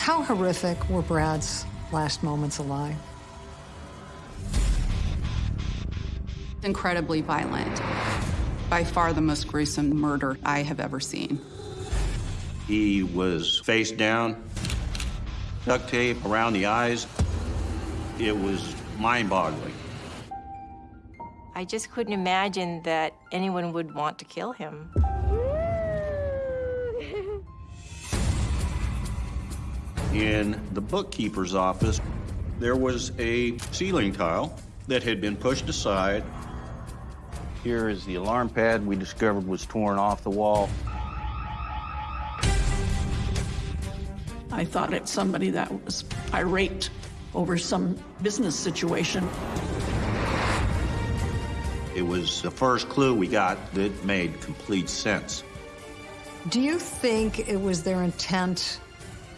How horrific were Brad's last moments alive? Incredibly violent. By far the most gruesome murder I have ever seen. He was face down, duct tape around the eyes. It was mind-boggling. I just couldn't imagine that anyone would want to kill him. In the bookkeeper's office, there was a ceiling tile that had been pushed aside. Here is the alarm pad we discovered was torn off the wall. I thought it's somebody that was irate over some business situation. It was the first clue we got that made complete sense. Do you think it was their intent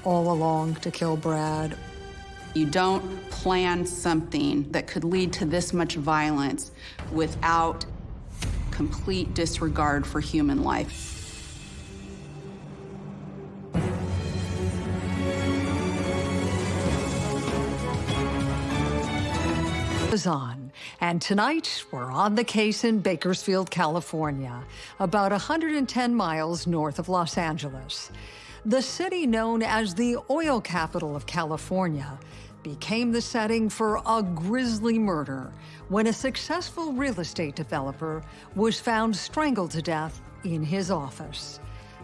all along to kill Brad? You don't plan something that could lead to this much violence without complete disregard for human life. on, and tonight we're on the case in Bakersfield, California, about 110 miles north of Los Angeles. The city known as the oil capital of California became the setting for a grisly murder when a successful real estate developer was found strangled to death in his office.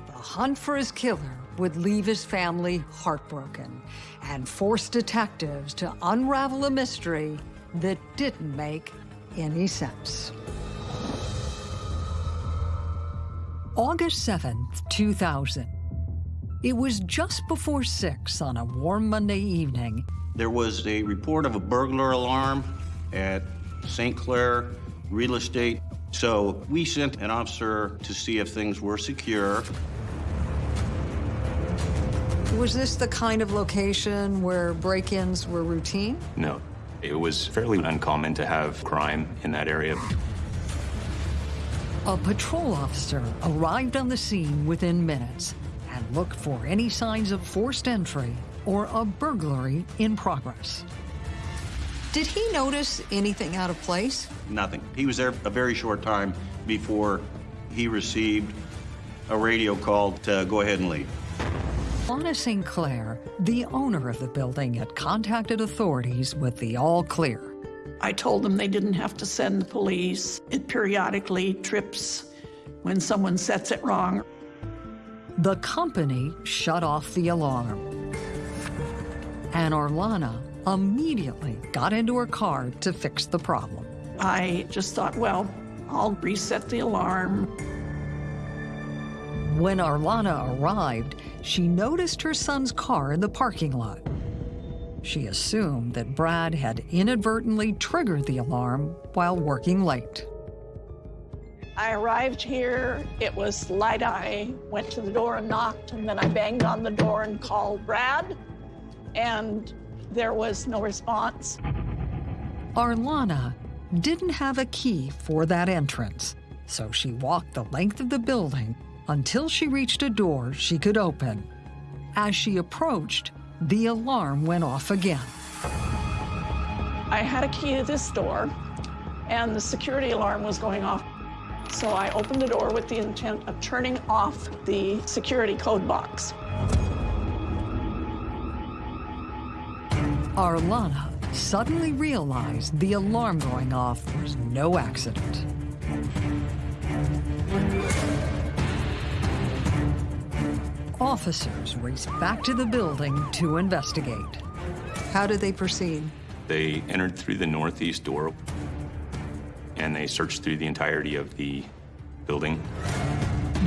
The hunt for his killer would leave his family heartbroken and force detectives to unravel a mystery that didn't make any sense. August 7th, 2000. It was just before 6 on a warm Monday evening. There was a report of a burglar alarm at St. Clair Real Estate. So we sent an officer to see if things were secure. Was this the kind of location where break-ins were routine? No. It was fairly uncommon to have crime in that area. A patrol officer arrived on the scene within minutes and look for any signs of forced entry or a burglary in progress. Did he notice anything out of place? Nothing. He was there a very short time before he received a radio call to go ahead and leave. Lana St. Clair, the owner of the building, had contacted authorities with the all clear. I told them they didn't have to send the police. It periodically trips when someone sets it wrong. The company shut off the alarm. And Arlana immediately got into her car to fix the problem. I just thought, well, I'll reset the alarm. When Arlana arrived, she noticed her son's car in the parking lot. She assumed that Brad had inadvertently triggered the alarm while working late. I arrived here, it was light. I went to the door and knocked, and then I banged on the door and called Brad, and there was no response. Arlana didn't have a key for that entrance, so she walked the length of the building until she reached a door she could open. As she approached, the alarm went off again. I had a key to this door, and the security alarm was going off. So I opened the door with the intent of turning off the security code box. Arlana suddenly realized the alarm going off was no accident. Officers raced back to the building to investigate. How did they proceed? They entered through the northeast door and they searched through the entirety of the building.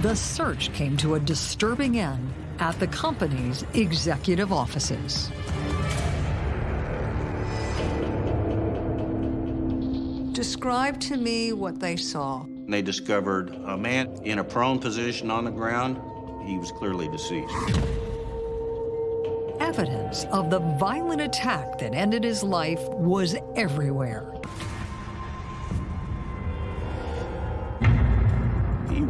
The search came to a disturbing end at the company's executive offices. Describe to me what they saw. They discovered a man in a prone position on the ground. He was clearly deceased. Evidence of the violent attack that ended his life was everywhere.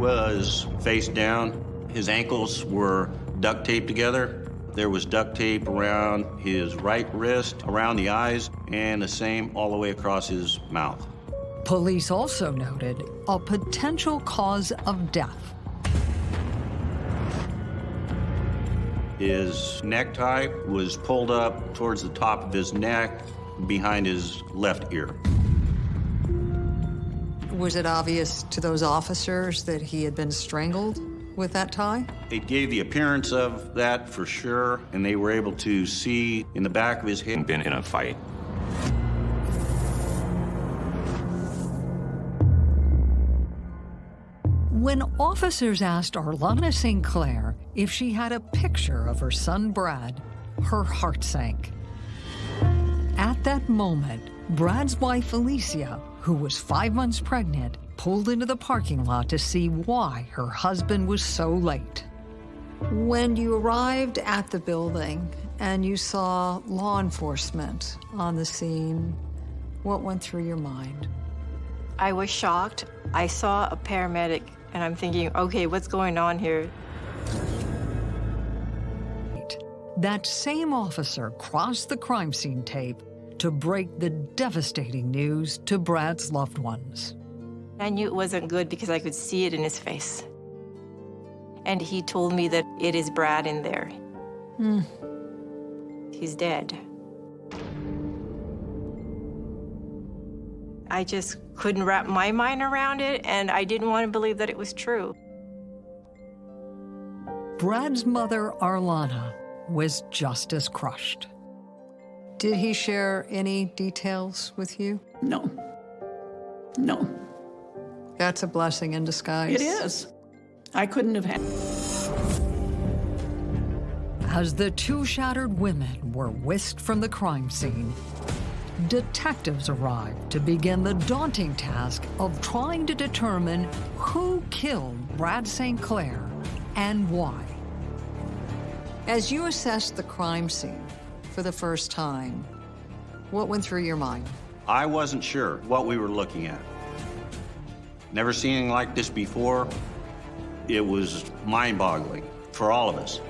Was face down. His ankles were duct taped together. There was duct tape around his right wrist, around the eyes, and the same all the way across his mouth. Police also noted a potential cause of death. His necktie was pulled up towards the top of his neck, behind his left ear. Was it obvious to those officers that he had been strangled with that tie? It gave the appearance of that for sure, and they were able to see in the back of his head. Been in a fight. When officers asked Arlana St. Clair if she had a picture of her son Brad, her heart sank. At that moment, Brad's wife Alicia, who was five months pregnant, pulled into the parking lot to see why her husband was so late. When you arrived at the building and you saw law enforcement on the scene, what went through your mind? I was shocked. I saw a paramedic and I'm thinking, okay, what's going on here? That same officer crossed the crime scene tape to break the devastating news to Brad's loved ones. I knew it wasn't good because I could see it in his face. And he told me that it is Brad in there. Hmm. He's dead. I just couldn't wrap my mind around it, and I didn't want to believe that it was true. Brad's mother, Arlana, was just as crushed. Did he share any details with you? No. No. That's a blessing in disguise. It is. I couldn't have had. As the two shattered women were whisked from the crime scene, detectives arrived to begin the daunting task of trying to determine who killed Brad St. Clair and why. As you assessed the crime scene for the first time, what went through your mind? I wasn't sure what we were looking at. Never seen anything like this before. It was mind-boggling for all of us.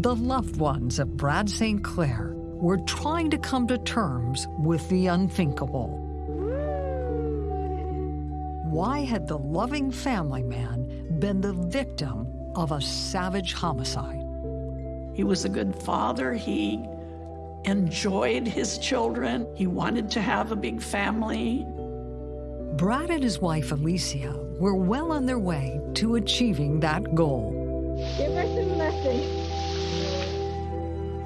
The loved ones of Brad St. Clair were trying to come to terms with the unthinkable. Why had the loving family man been the victim of a savage homicide? He was a good father. He enjoyed his children. He wanted to have a big family. Brad and his wife Alicia were well on their way to achieving that goal. Give us a message.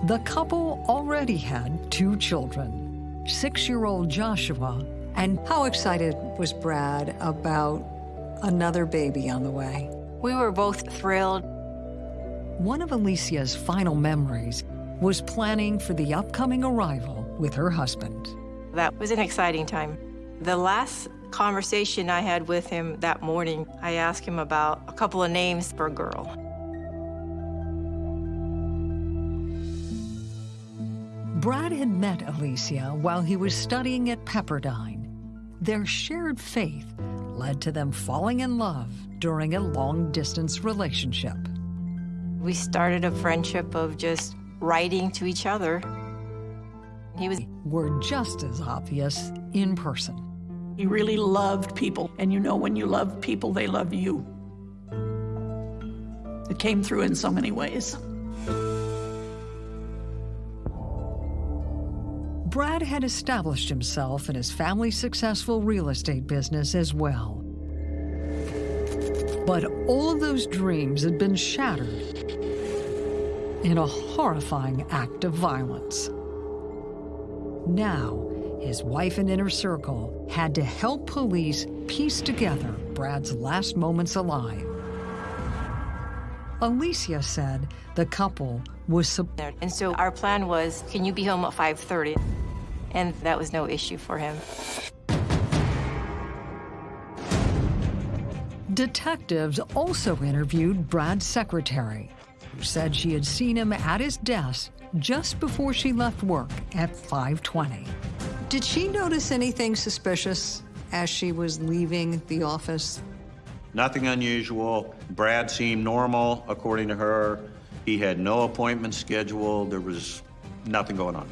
The couple already had two children, six-year-old Joshua, and how excited was Brad about another baby on the way? We were both thrilled. One of Alicia's final memories was planning for the upcoming arrival with her husband. That was an exciting time. The last conversation I had with him that morning, I asked him about a couple of names for a girl. Brad had met Alicia while he was studying at Pepperdine. Their shared faith led to them falling in love during a long-distance relationship. We started a friendship of just writing to each other. He was Were just as obvious in person. He really loved people. And you know, when you love people, they love you. It came through in so many ways. Brad had established himself in his family's successful real estate business as well. But all of those dreams had been shattered in a horrifying act of violence. Now, his wife and inner circle had to help police piece together Brad's last moments alive. Alicia said the couple was. And so our plan was, can you be home at 5.30? And that was no issue for him. Detectives also interviewed Brad's secretary, who said she had seen him at his desk just before she left work at 5:20. Did she notice anything suspicious as she was leaving the office? Nothing unusual. Brad seemed normal, according to her. He had no appointments scheduled. There was nothing going on.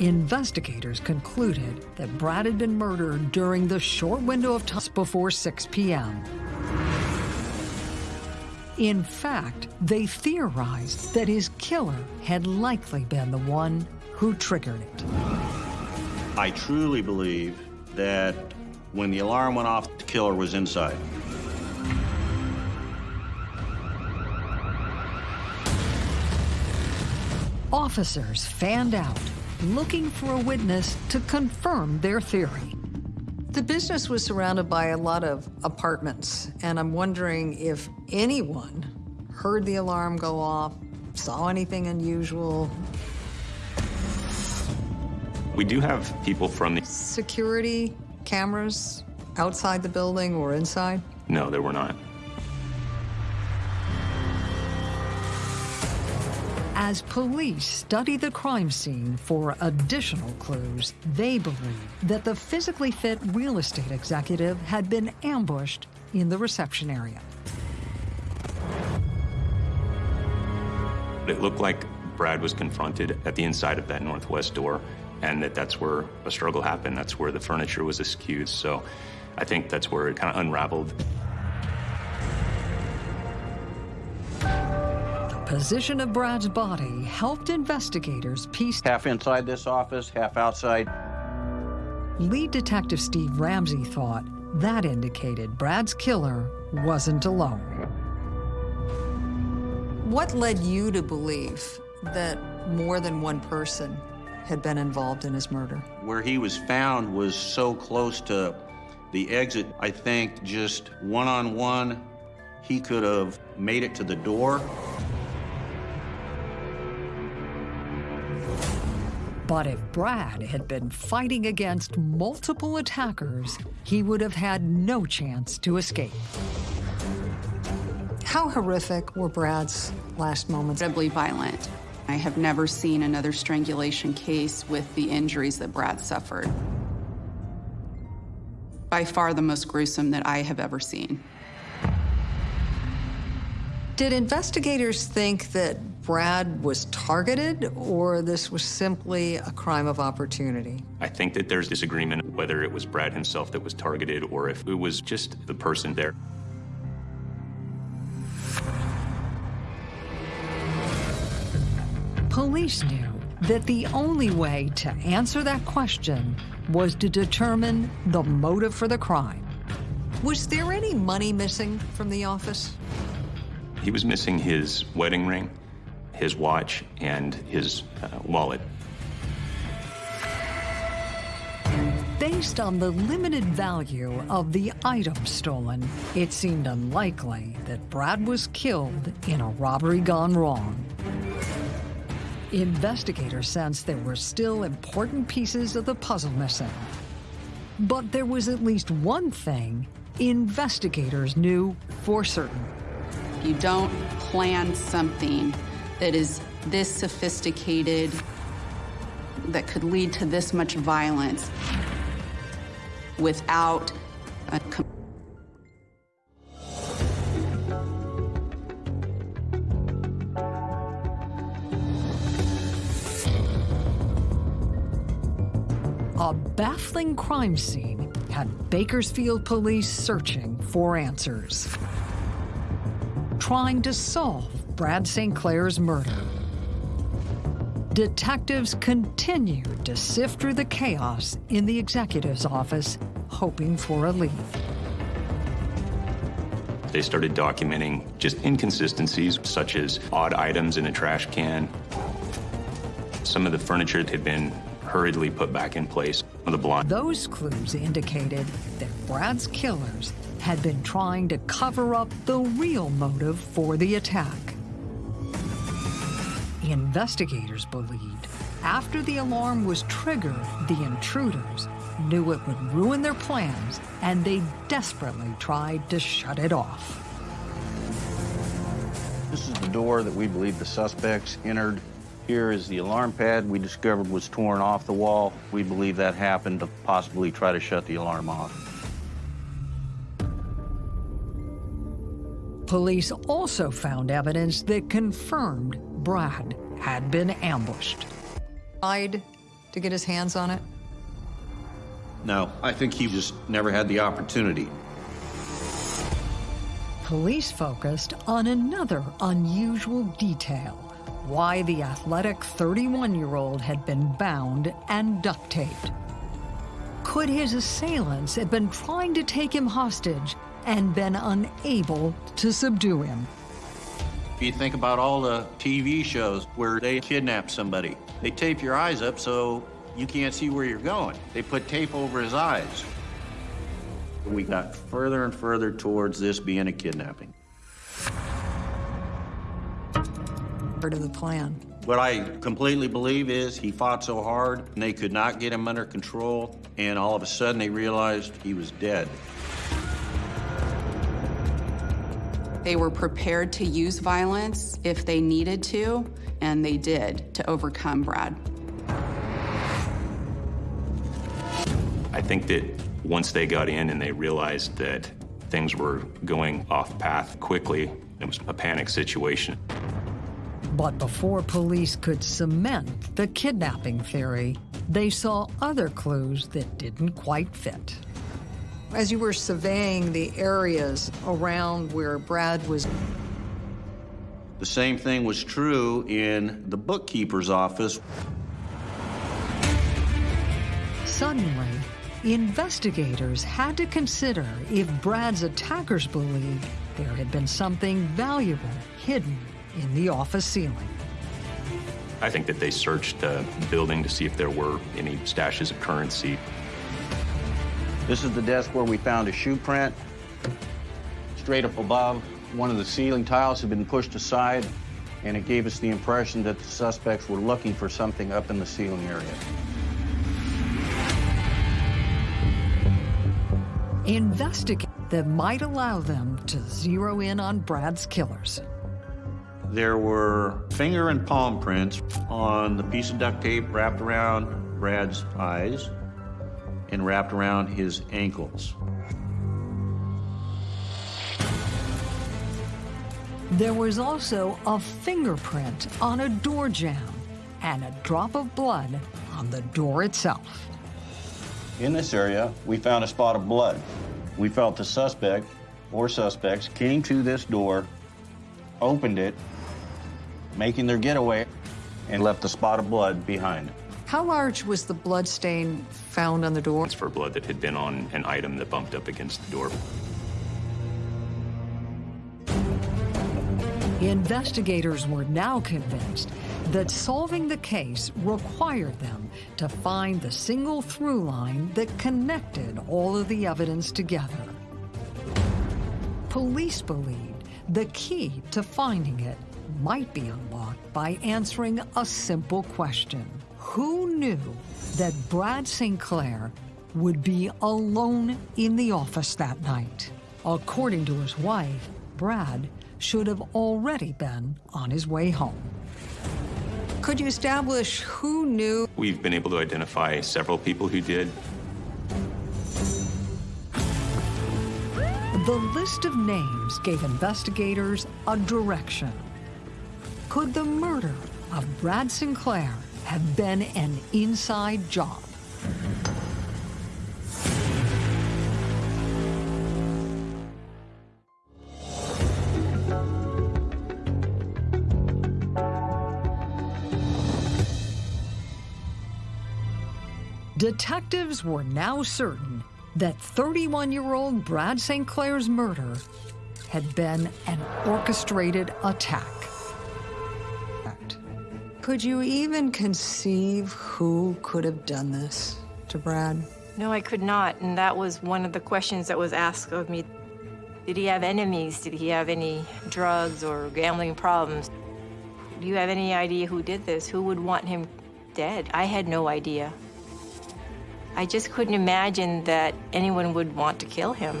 Investigators concluded that Brad had been murdered during the short window of time before 6 p.m. In fact, they theorized that his killer had likely been the one who triggered it. I truly believe that when the alarm went off, the killer was inside. Officers fanned out, looking for a witness to confirm their theory. The business was surrounded by a lot of apartments, and I'm wondering if anyone heard the alarm go off, saw anything unusual. We do have people from the... Security cameras outside the building or inside? No, there were not. As police study the crime scene for additional clues, they believe that the physically fit real estate executive had been ambushed in the reception area. It looked like Brad was confronted at the inside of that northwest door, and that that's where a struggle happened. That's where the furniture was askew. So I think that's where it kind of unraveled. Position of Brad's body helped investigators piece. Half inside this office, half outside. Lead Detective Steve Ramsey thought that indicated Brad's killer wasn't alone. What led you to believe that more than one person had been involved in his murder? Where he was found was so close to the exit, I think just one-on-one, he could have made it to the door. But if Brad had been fighting against multiple attackers, he would have had no chance to escape. How horrific were Brad's last moments? Incredibly violent. I have never seen another strangulation case with the injuries that Brad suffered. By far the most gruesome that I have ever seen. Did investigators think that Brad was targeted, or this was simply a crime of opportunity? I think that there's disagreement whether it was Brad himself that was targeted or if it was just the person there. Police knew that the only way to answer that question was to determine the motive for the crime. Was there any money missing from the office? He was missing his wedding ring, his watch, and his uh, wallet. Based on the limited value of the items stolen, it seemed unlikely that Brad was killed in a robbery gone wrong. Investigators sensed there were still important pieces of the puzzle missing. But there was at least one thing investigators knew for certain. You don't plan something that is this sophisticated, that could lead to this much violence without a A baffling crime scene had Bakersfield police searching for answers. Trying to solve Brad St. Clair's murder. Detectives continued to sift through the chaos in the executive's office, hoping for a lead. They started documenting just inconsistencies, such as odd items in a trash can. Some of the furniture that had been hurriedly put back in place. The blind. Those clues indicated that Brad's killers had been trying to cover up the real motive for the attack. Investigators believed after the alarm was triggered, the intruders knew it would ruin their plans, and they desperately tried to shut it off. This is the door that we believe the suspects entered. Here is the alarm pad we discovered was torn off the wall. We believe that happened to possibly try to shut the alarm off. Police also found evidence that confirmed Brad had been ambushed. Tried to get his hands on it? No, I think he just never had the opportunity. Police focused on another unusual detail why the athletic 31 year old had been bound and duct taped. Could his assailants have been trying to take him hostage and been unable to subdue him? If you think about all the TV shows where they kidnap somebody, they tape your eyes up so you can't see where you're going. They put tape over his eyes. We got further and further towards this being a kidnapping. Part of the plan. What I completely believe is he fought so hard and they could not get him under control, and all of a sudden they realized he was dead. They were prepared to use violence if they needed to, and they did to overcome Brad. I think that once they got in and they realized that things were going off path quickly, it was a panic situation. But before police could cement the kidnapping theory, they saw other clues that didn't quite fit. As you were surveying the areas around where Brad was, The same thing was true in the bookkeeper's office. suddenly, investigators had to consider if Brad's attackers believed there had been something valuable hidden in the office ceiling. I think that they searched the building to see if there were any stashes of currency. This is the desk where we found a shoe print. Straight up above, one of the ceiling tiles had been pushed aside, and it gave us the impression that the suspects were looking for something up in the ceiling area. Investigate that might allow them to zero in on Brad's killers. There were finger and palm prints on the piece of duct tape wrapped around Brad's eyes and wrapped around his ankles. There was also a fingerprint on a door jamb and a drop of blood on the door itself. In this area, we found a spot of blood. We felt the suspect or suspects came to this door, opened it, making their getaway, and left a spot of blood behind. How large was the blood stain found on the door? It's for blood that had been on an item that bumped up against the door. Investigators were now convinced that solving the case required them to find the single through line that connected all of the evidence together. Police believed the key to finding it might be unlocked by answering a simple question. Who knew that Brad St. Clair would be alone in the office that night? According to his wife, Brad should have already been on his way home. Could you establish who knew? We've been able to identify several people who did. The list of names gave investigators a direction. Could the murder of Brad St. Clair have been an inside job? Detectives were now certain that 31 year old Brad St. Clair's murder had been an orchestrated attack. Could you even conceive who could have done this to Brad? No, I could not. And that was one of the questions that was asked of me. Did he have enemies? Did he have any drugs or gambling problems? Do you have any idea who did this? Who would want him dead? I had no idea. I just couldn't imagine that anyone would want to kill him.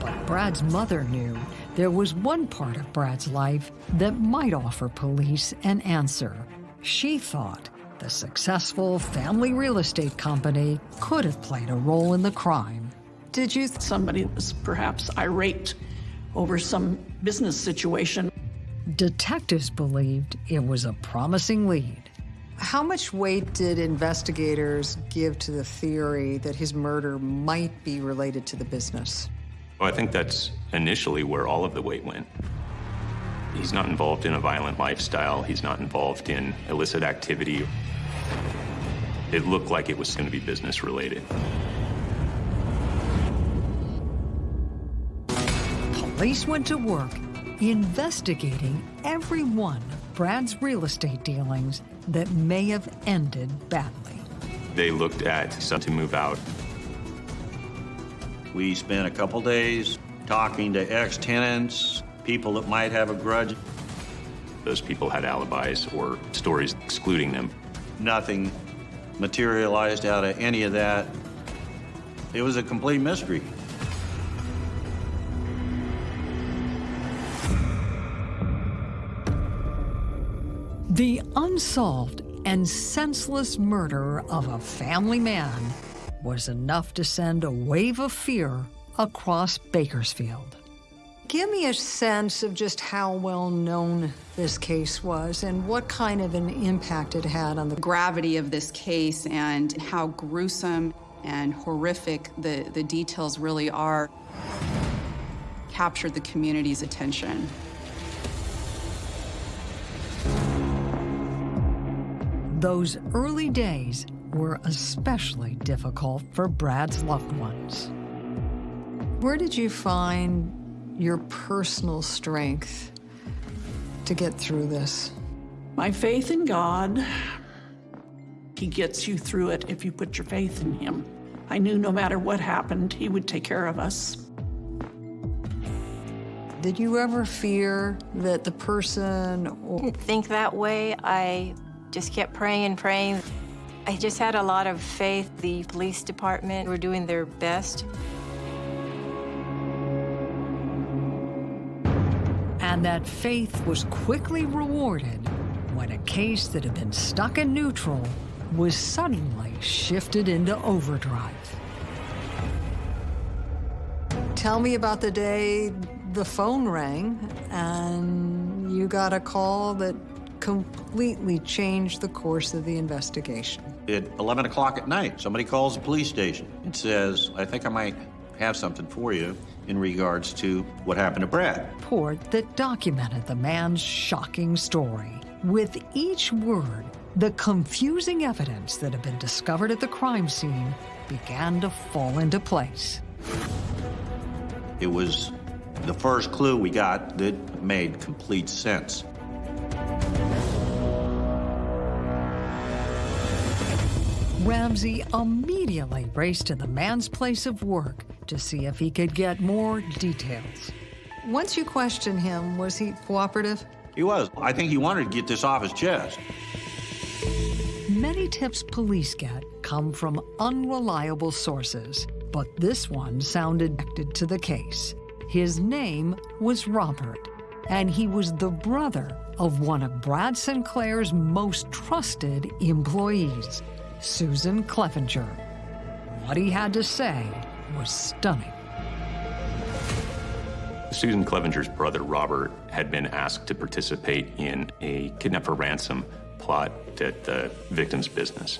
But Brad's mother knew there was one part of Brad's life that might offer police an answer. She thought the successful family real estate company could have played a role in the crime. Did you somebody was perhaps irate over some business situation? Detectives believed it was a promising lead. How much weight did investigators give to the theory that his murder might be related to the business? Well, I think that's initially where all of the weight went. He's not involved in a violent lifestyle. He's not involved in illicit activity. It looked like it was going to be business related. Police went to work investigating every one of Brad's real estate dealings that may have ended badly. They looked at some to move out. We spent a couple days talking to ex-tenants, people that might have a grudge. Those people had alibis or stories excluding them. Nothing materialized out of any of that. It was a complete mystery. The unsolved and senseless murder of a family man was enough to send a wave of fear across Bakersfield. Give me a sense of just how well known this case was and what kind of an impact it had on the gravity of this case and how gruesome and horrific the, the details really are captured the community's attention. Those early days were especially difficult for Brad's loved ones. Where did you find your personal strength to get through this? My faith in God. He gets you through it if you put your faith in Him. I knew no matter what happened, He would take care of us. Did you ever fear that the person or didn't think that way. I just kept praying and praying. I just had a lot of faith. The police department were doing their best. And that faith was quickly rewarded when a case that had been stuck in neutral was suddenly shifted into overdrive. Tell me about the day the phone rang and you got a call that completely changed the course of the investigation. At 11 o'clock at night, somebody calls the police station and says, I think I might have something for you in regards to what happened to Brad. Report that documented the man's shocking story. With each word, the confusing evidence that had been discovered at the crime scene began to fall into place. It was the first clue we got that made complete sense. Ramsey immediately raced to the man's place of work to see if he could get more details. Once you questioned him, was he cooperative? He was. I think he wanted to get this off his chest. Many tips police get come from unreliable sources, but this one sounded connected to the case. His name was Robert, and he was the brother of one of Brad St. Clair's most trusted employees, Susan Clevenger. What he had to say was stunning. Susan Clevenger's brother, Robert, had been asked to participate in a kidnap for ransom plot at the victim's business.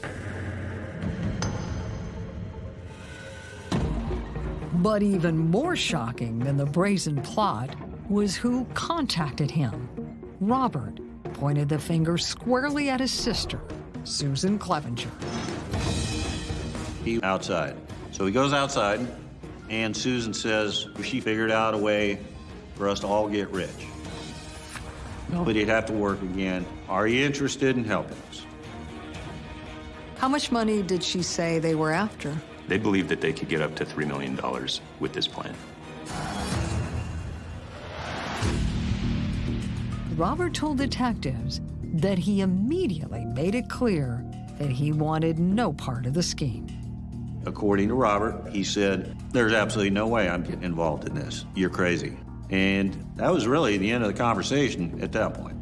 But even more shocking than the brazen plot was who contacted him. Robert pointed the finger squarely at his sister, Susan Clevenger. He outside. So he goes outside, and Susan says she figured out a way for us to all get rich. Nobody'd have to work again. Are you interested in helping us? How much money did she say they were after? They believed that they could get up to $3 million with this plan. Robert told detectives that he immediately made it clear that he wanted no part of the scheme. According to Robert, he said, There's absolutely no way I'm getting involved in this. You're crazy. And that was really the end of the conversation at that point.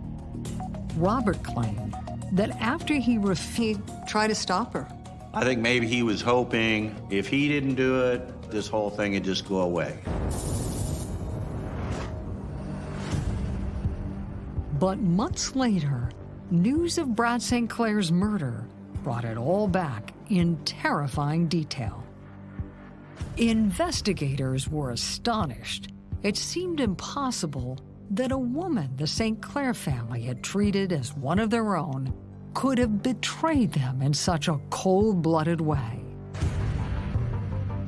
Robert claimed that after he refused, Try to stop her. I think maybe he was hoping if he didn't do it, this whole thing would just go away. But months later, news of Brad St. Clair's murder brought it all back in terrifying detail. Investigators were astonished. It seemed impossible that a woman the St. Clair family had treated as one of their own could have betrayed them in such a cold-blooded way.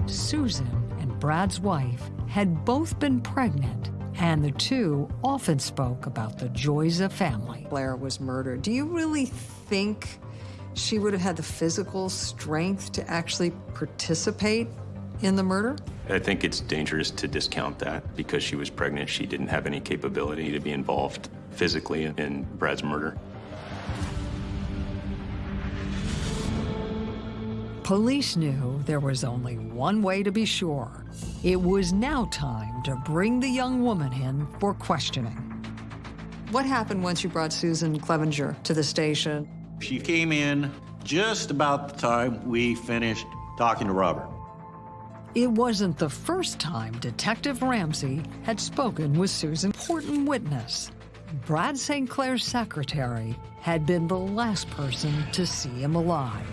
Susan and Brad's wife had both been pregnant and the two often spoke about the joys of family. Blair was murdered. Do you really think she would have had the physical strength to actually participate in the murder? I think it's dangerous to discount that because she was pregnant. She didn't have any capability to be involved physically in Brad's murder. Police knew there was only one way to be sure. It was now time to bring the young woman in for questioning. What happened once you brought Susan Clevenger to the station? She came in just about the time we finished talking to Robert. It wasn't the first time Detective Ramsey had spoken with Susan. Important witness. Brad St. Clair's secretary had been the last person to see him alive.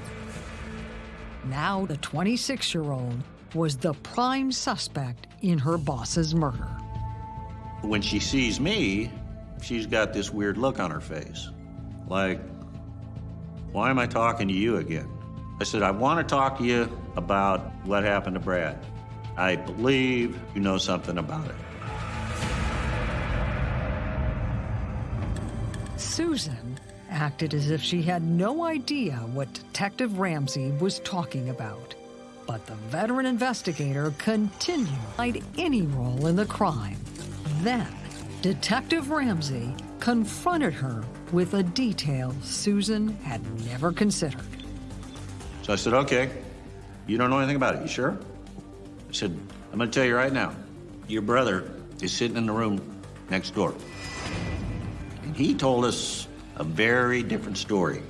Now the 26-year-old was the prime suspect in her boss's murder. When she sees me, she's got this weird look on her face. Like, why am I talking to you again? I said, I want to talk to you about what happened to Brad. I believe you know something about it. Susan acted as if she had no idea what Detective Ramsey was talking about. But the veteran investigator continued to any role in the crime. Then, Detective Ramsey confronted her with a detail Susan had never considered. So I said, okay, you don't know anything about it, you sure? I said, I'm gonna tell you right now, your brother is sitting in the room next door. And he told us a very different story.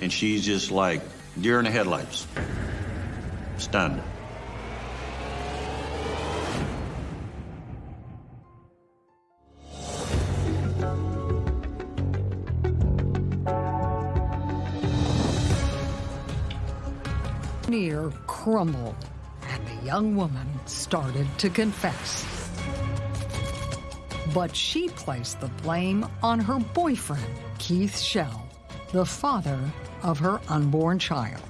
And she's just like deer in the headlights, stunned. Near crumbled, and the young woman started to confess. But she placed the blame on her boyfriend, Keith Shell, the father of her unborn child.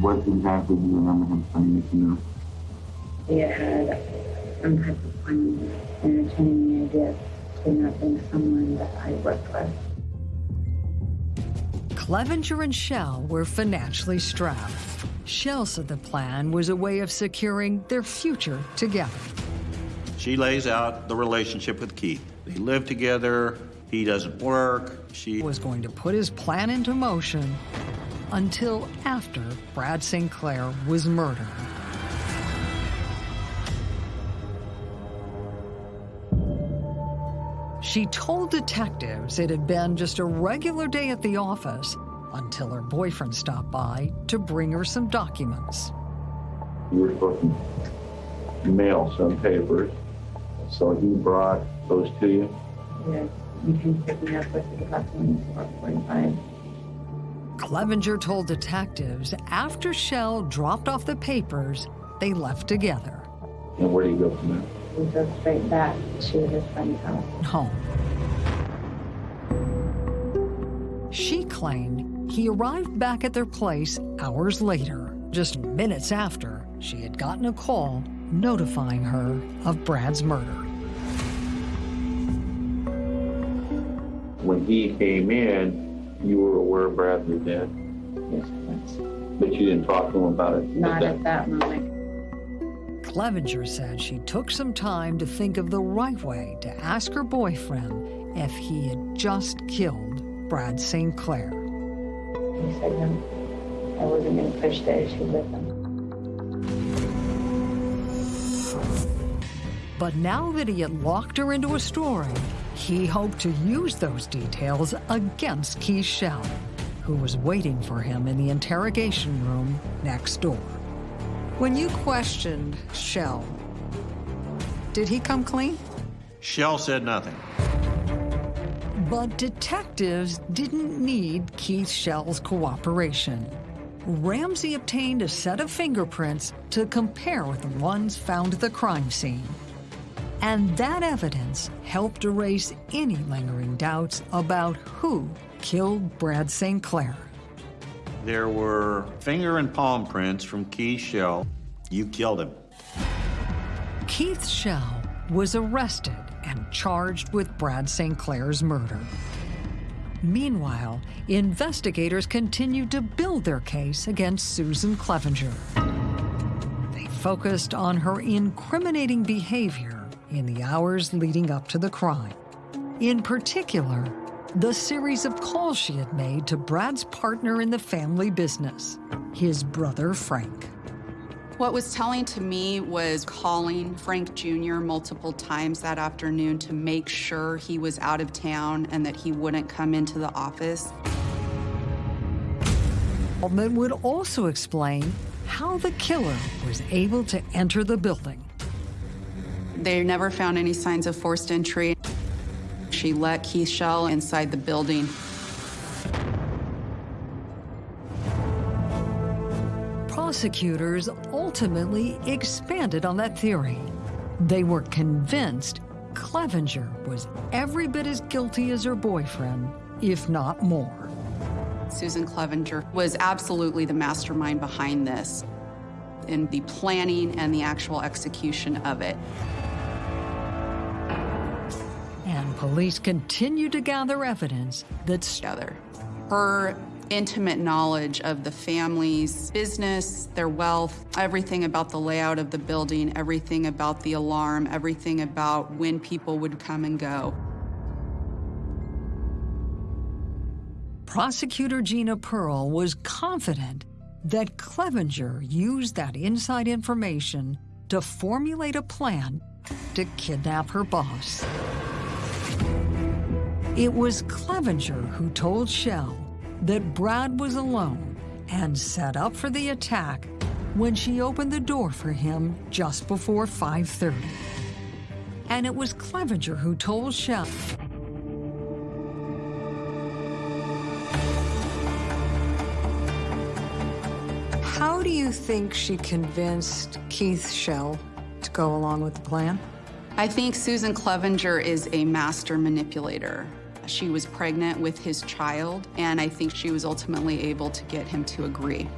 What exactly do you remember him saying to you? He had some type of plan entertaining the idea of kidnapping someone that I worked with. Clevenger and Shell were financially strapped. Shell said the plan was a way of securing their future together. She lays out the relationship with Keith. They live together, he doesn't work, she was going to put his plan into motion until after Brad St. Clair was murdered. She told detectives it had been just a regular day at the office until her boyfriend stopped by to bring her some documents. You were supposed to mail some papers, so he brought those to you? Yes, you can pick me up with the documents for 45. Clevenger told detectives after Shell dropped off the papers, they left together. And where do you go from there? We go straight back to his friend's house. home. She claimed he arrived back at their place hours later, just minutes after she had gotten a call notifying her of Brad's murder. When he came in, you were aware Brad was dead, Yes, yes. but you didn't talk to him about it? Not at that moment. Clevenger said she took some time to think of the right way to ask her boyfriend if he had just killed Brad St. Clair. He said no, I wasn't going to push the issue with him. But now that he had locked her into a story, he hoped to use those details against Keith Shell, who was waiting for him in the interrogation room next door. When you questioned Shell, did he come clean? Shell said nothing. But detectives didn't need Keith Shell's cooperation. Ramsey obtained a set of fingerprints to compare with the ones found at the crime scene. And that evidence helped erase any lingering doubts about who killed Brad St. Clair. There were finger and palm prints from Keith Shell. You killed him. Keith Shell was arrested and charged with Brad St. Clair's murder. Meanwhile, investigators continued to build their case against Susan Clevenger. They focused on her incriminating behavior in the hours leading up to the crime. In particular, the series of calls she had made to Brad's partner in the family business, his brother Frank. What was telling to me was calling Frank Jr. multiple times that afternoon to make sure he was out of town and that he wouldn't come into the office. Altman would also explain how the killer was able to enter the building. They never found any signs of forced entry. She let Keith Shell inside the building. Prosecutors ultimately expanded on that theory. They were convinced Clevenger was every bit as guilty as her boyfriend, if not more. Susan Clevenger was absolutely the mastermind behind this in the planning and the actual execution of it. And police continue to gather evidence that's together. Her intimate knowledge of the family's business, their wealth, everything about the layout of the building, everything about the alarm, everything about when people would come and go. Prosecutor Gina Pearl was confident that Clevenger used that inside information to formulate a plan to kidnap her boss. It was Clevenger who told Shell that Brad was alone and set up for the attack when she opened the door for him just before 5.30. And it was Clevenger who told Shell do you think she convinced Keith Shell to go along with the plan? I think Susan Clevenger is a master manipulator. She was pregnant with his child, and I think she was ultimately able to get him to agree.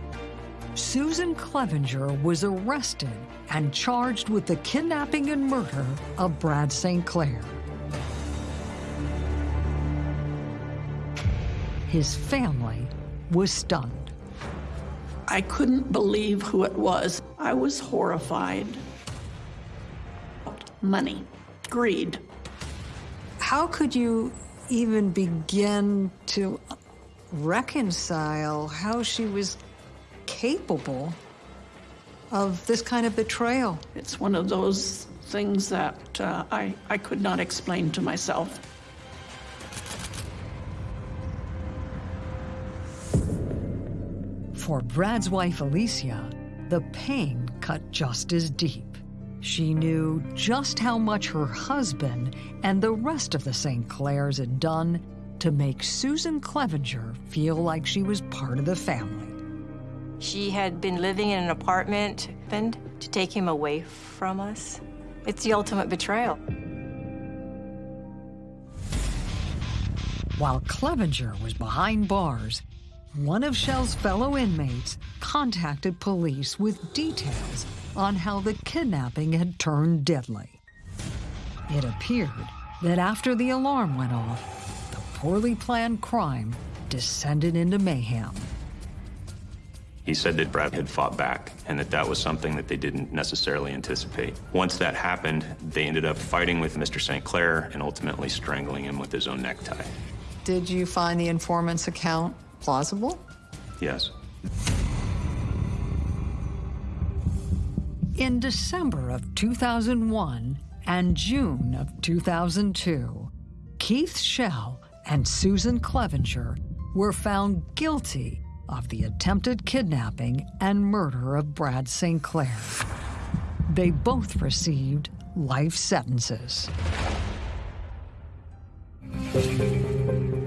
Susan Clevenger was arrested and charged with the kidnapping and murder of Brad St. Clair. His family was stunned. I couldn't believe who it was. I was horrified. Money, greed. How could you even begin to reconcile how she was capable of this kind of betrayal? It's one of those things that uh, I, I could not explain to myself. For Brad's wife, Alicia, the pain cut just as deep. She knew just how much her husband and the rest of the St. Clairs had done to make Susan Clevenger feel like she was part of the family. She had been living in an apartment and to take him away from us. It's the ultimate betrayal. While Clevenger was behind bars, one of Shell's fellow inmates contacted police with details on how the kidnapping had turned deadly. It appeared that after the alarm went off, the poorly planned crime descended into mayhem. He said that Brad had fought back and that that was something that they didn't necessarily anticipate. Once that happened, they ended up fighting with Mr. St. Clair and ultimately strangling him with his own necktie. Did you find the informant's account plausible? Yes. In December of 2001 and June of 2002, Keith Shell and Susan Clevenger were found guilty of the attempted kidnapping and murder of Brad St. Clair. They both received life sentences.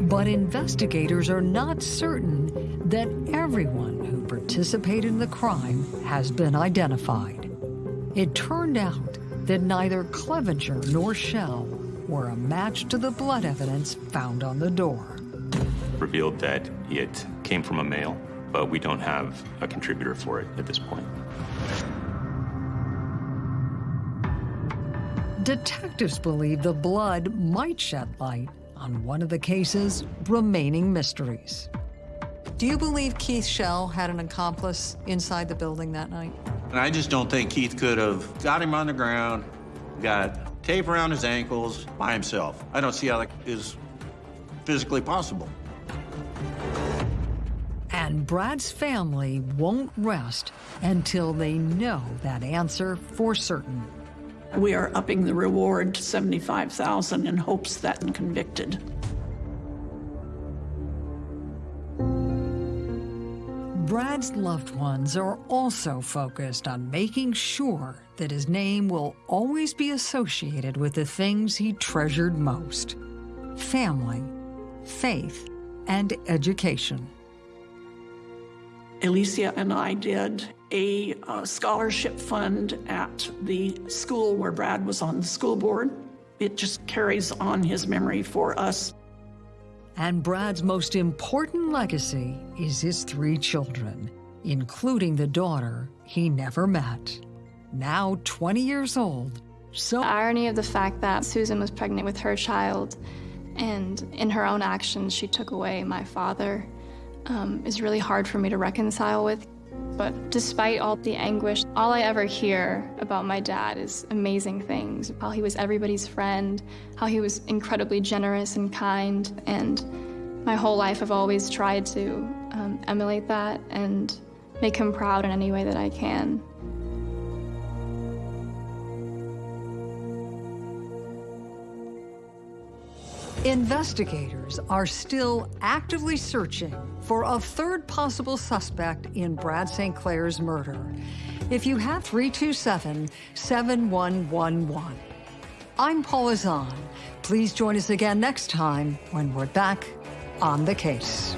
But investigators are not certain that everyone who participated in the crime has been identified. It turned out that neither Clevenger nor Shell were a match to the blood evidence found on the door. Revealed that it came from a male, but we don't have a contributor for it at this point. Detectives believe the blood might shed light on one of the case's remaining mysteries. Do you believe Keith Shell had an accomplice inside the building that night? And I just don't think Keith could have got him on the ground, got tape around his ankles by himself. I don't see how that is physically possible. And Brad's family won't rest until they know that answer for certain. We are upping the reward to 75,000 in hopes that I'm convicted. Brad's loved ones are also focused on making sure that his name will always be associated with the things he treasured most family, faith, and education. Alicia and I did a uh, scholarship fund at the school where Brad was on the school board. It just carries on his memory for us. And Brad's most important legacy is his three children, including the daughter he never met. Now 20 years old, so The irony of the fact that Susan was pregnant with her child, and in her own actions, she took away my father, um, is really hard for me to reconcile with. But despite all the anguish, all I ever hear about my dad is amazing things. How he was everybody's friend, how he was incredibly generous and kind. And my whole life, I've always tried to um, emulate that and make him proud in any way that I can. Investigators are still actively searching for a third possible suspect in Brad St. Clair's murder. If you have 327 7111. I'm Paula Zahn. Please join us again next time when we're back on the case.